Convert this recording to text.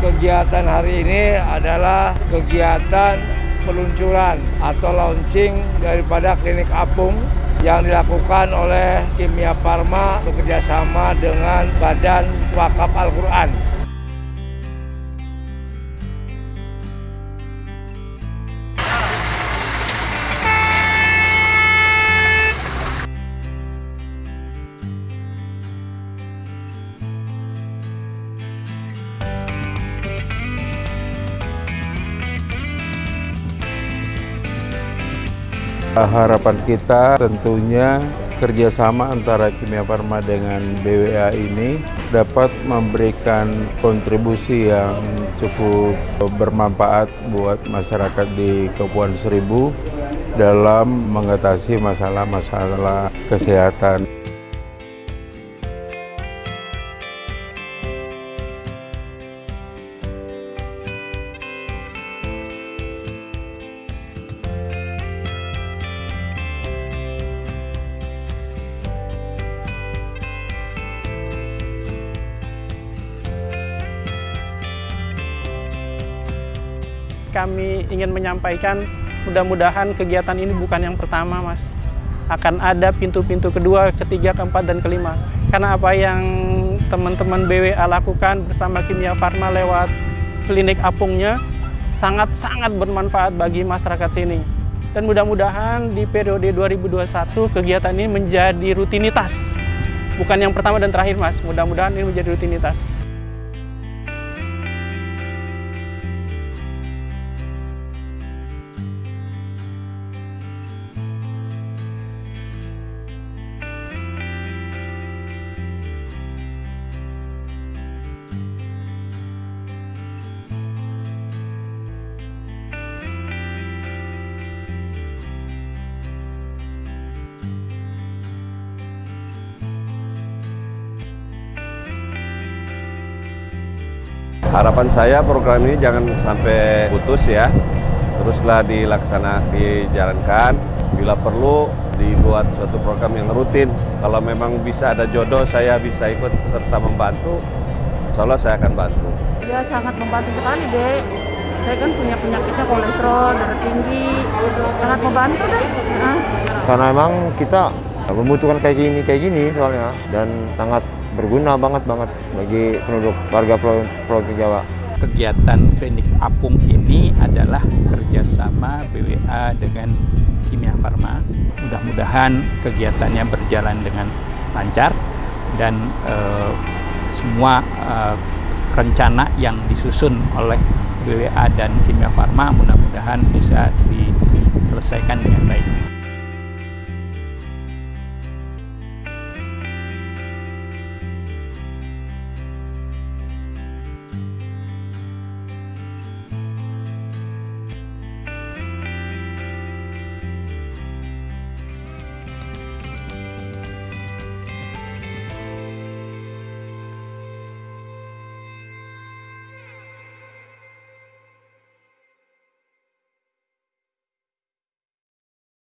Kegiatan hari ini adalah kegiatan peluncuran atau launching daripada klinik apung yang dilakukan oleh Kimia Farma bekerjasama dengan Badan Wakaf Al-Quran. Harapan kita tentunya kerjasama antara Kimia Farma dengan BWA ini dapat memberikan kontribusi yang cukup bermanfaat buat masyarakat di Kepulauan Seribu dalam mengatasi masalah-masalah kesehatan. Kami ingin menyampaikan mudah-mudahan kegiatan ini bukan yang pertama mas. Akan ada pintu-pintu kedua, ketiga, keempat, dan kelima. Karena apa yang teman-teman BWA lakukan bersama Kimia Farma lewat klinik apungnya sangat-sangat bermanfaat bagi masyarakat sini. Dan mudah-mudahan di periode 2021 kegiatan ini menjadi rutinitas. Bukan yang pertama dan terakhir mas. Mudah-mudahan ini menjadi rutinitas Harapan saya program ini jangan sampai putus ya, teruslah dilaksana, dijalankan. Bila perlu dibuat suatu program yang rutin. Kalau memang bisa ada jodoh, saya bisa ikut serta membantu. Insya Allah saya akan bantu. Ya sangat membantu sekali dek. Saya kan punya penyakitnya kolesterol, darah tinggi, sangat membantu deh. Nah. Karena memang kita membutuhkan kayak gini, kayak gini soalnya dan sangat berguna banget banget bagi penduduk warga Pulau, Pulau Jawa. Kegiatan klinik apung ini adalah kerjasama BWA dengan Kimia Farma. Mudah-mudahan kegiatannya berjalan dengan lancar dan eh, semua eh, rencana yang disusun oleh BWA dan Kimia Farma mudah-mudahan bisa diselesaikan dengan